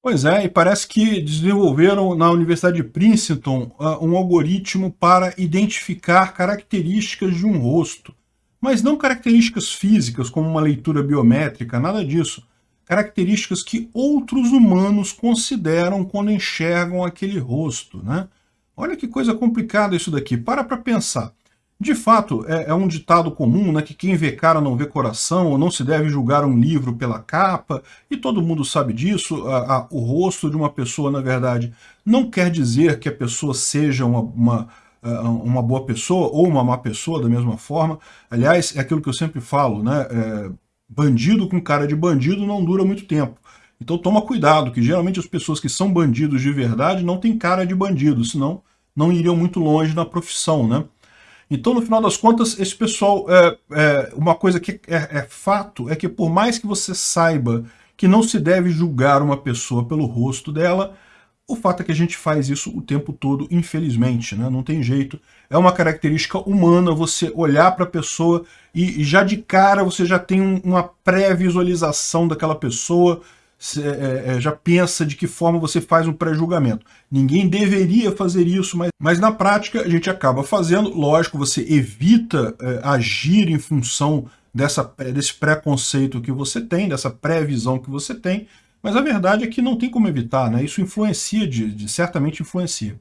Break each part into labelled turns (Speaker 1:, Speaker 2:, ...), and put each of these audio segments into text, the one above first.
Speaker 1: Pois é, e parece que desenvolveram na Universidade de Princeton uh, um algoritmo para identificar características de um rosto. Mas não características físicas, como uma leitura biométrica, nada disso. Características que outros humanos consideram quando enxergam aquele rosto. Né? Olha que coisa complicada isso daqui. Para para pensar. De fato, é, é, um ditado comum, né, que quem vê cara não vê coração, ou não se deve julgar um livro pela capa, e todo mundo sabe disso, a, a, o rosto de uma pessoa, na verdade, não quer dizer que a pessoa seja uma, uma, uma boa pessoa, ou uma má pessoa, da mesma forma. Aliás, é aquilo que eu sempre falo, né, é, bandido com cara de bandido não dura muito tempo. Então toma cuidado, que geralmente as pessoas que são bandidos de verdade não têm cara de bandido, senão não iriam muito longe na profissão, né? Então, no final das contas, esse pessoal, é, é uma coisa que é, é, fato, é que por mais que você saiba que não se deve julgar uma pessoa pelo rosto dela, o fato é que a gente faz isso o tempo todo, infelizmente, né? não tem jeito. É uma característica humana você olhar para a pessoa e, já de cara você já tem um, uma pré-visualização daquela pessoa, já pensa de que forma você faz um pré-julgamento. Ninguém deveria fazer isso, mas, mas na prática a gente acaba fazendo. Lógico, você evita é, agir em função dessa, é, desse preconceito que você tem, dessa pré-visão que você tem, mas a verdade é que não tem como evitar, né? isso influencia, de, de, certamente influencia.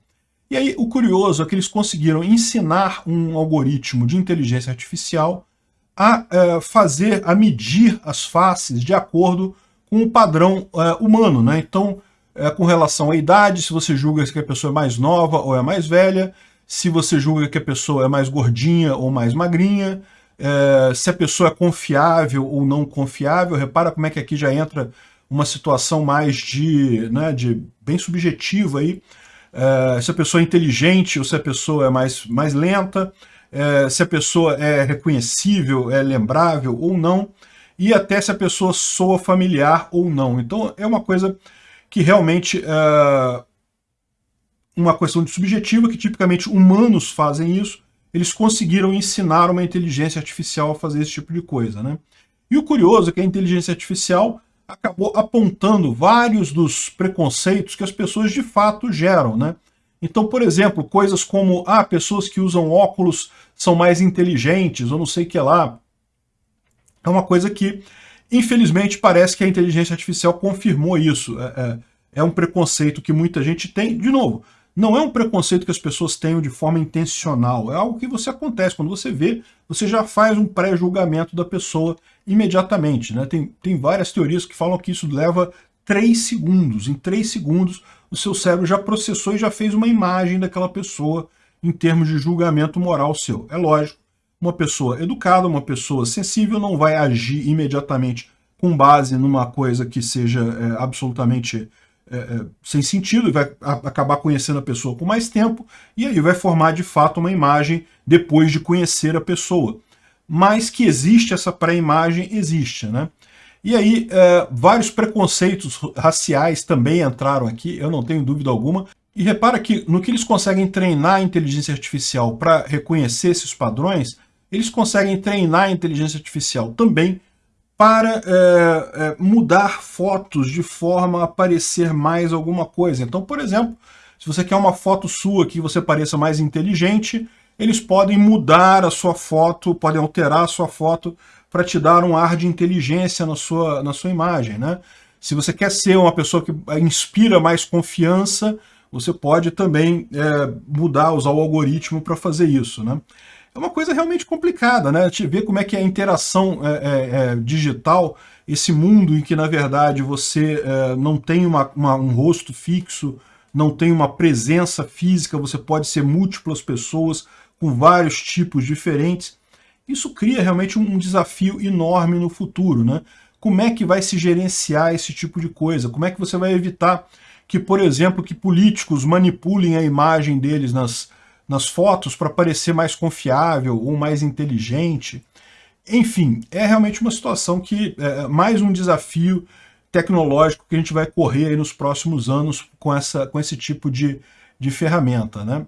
Speaker 1: E aí o curioso é que eles conseguiram ensinar um algoritmo de inteligência artificial a é, fazer, a medir as faces de acordo com o padrão é, humano, né? Então, é, com relação à idade, se você julga que a pessoa é mais nova ou é mais velha, se você julga que a pessoa é mais gordinha ou mais magrinha, é, se a pessoa é confiável ou não confiável, repara como é que aqui já entra uma situação mais de, né, de bem subjetiva aí, é, se a pessoa é inteligente ou se a pessoa é mais, mais lenta, é, se a pessoa é reconhecível, é lembrável ou não e até se a pessoa soa familiar ou não. Então é uma coisa que realmente é uma questão de subjetiva, que tipicamente humanos fazem isso, eles conseguiram ensinar uma inteligência artificial a fazer esse tipo de coisa. Né? E o curioso é que a inteligência artificial acabou apontando vários dos preconceitos que as pessoas de fato geram. Né? Então, por exemplo, coisas como, ah, pessoas que usam óculos são mais inteligentes, ou não sei o que lá, é uma coisa que, infelizmente, parece que a inteligência artificial confirmou isso. É, é, é um preconceito que muita gente tem. De novo, não é um preconceito que as pessoas tenham de forma intencional, é algo que você acontece. Quando você vê, você já faz um pré-julgamento da pessoa imediatamente. Né? Tem, tem várias teorias que falam que isso leva 3 segundos. Em 3 segundos, o seu cérebro já processou e já fez uma imagem daquela pessoa em termos de julgamento moral seu. É lógico, uma pessoa educada, uma pessoa sensível, não vai agir imediatamente com base numa coisa que seja é, absolutamente é, é sem sentido, e vai acabar conhecendo a pessoa com mais tempo, e aí vai formar de fato uma imagem depois de conhecer a pessoa. Mas que existe essa pré-imagem, existe, né? E aí, é, vários preconceitos raciais também entraram aqui, eu não tenho dúvida alguma. E repara que no que eles conseguem treinar a inteligência artificial para reconhecer esses padrões, eles conseguem treinar a inteligência artificial também para é, é, mudar fotos de forma a parecer mais alguma coisa. Então, por exemplo, se você quer uma foto sua que você pareça mais inteligente, eles podem mudar a sua foto, podem alterar a sua foto para te dar um ar de inteligência na sua, na sua imagem. Né? Se você quer ser uma pessoa que inspira mais confiança, você pode também é, mudar, usar o algoritmo para fazer isso. Né? É uma coisa realmente complicada, né? A gente vê como é que é a interação é, é, é, digital, esse mundo em que, na verdade, você é, não tem uma, uma, um rosto fixo, não tem uma presença física, você pode ser múltiplas pessoas com vários tipos diferentes. Isso cria realmente um, desafio enorme no futuro, né? Como é que vai se gerenciar esse tipo de coisa? Como é que você vai evitar que, por exemplo, que políticos manipulem a imagem deles nas, nas fotos para parecer mais confiável ou mais inteligente. Enfim, é realmente uma situação que é mais um desafio tecnológico que a gente vai correr nos próximos anos com, essa, com esse tipo de, de ferramenta. Né?